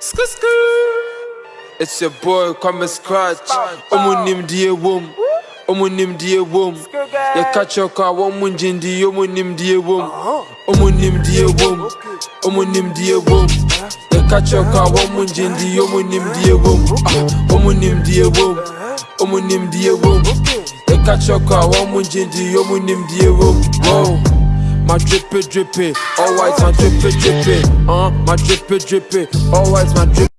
Skr skr. It's your boy, come scratch. Omunim die wom. Omunim die wom. You catch your car, one munjindi, omunim die wom. Omunim die wom. Omunim die wom. You catch your car, one munjindi, omunim die wom. Omunim die wom. Omunim die wom. You catch your car, one munjindi, omunim die wom. Whoa. My drippy drippy, white, my drippy drippy, uh, my drippy drippy, always my drippy.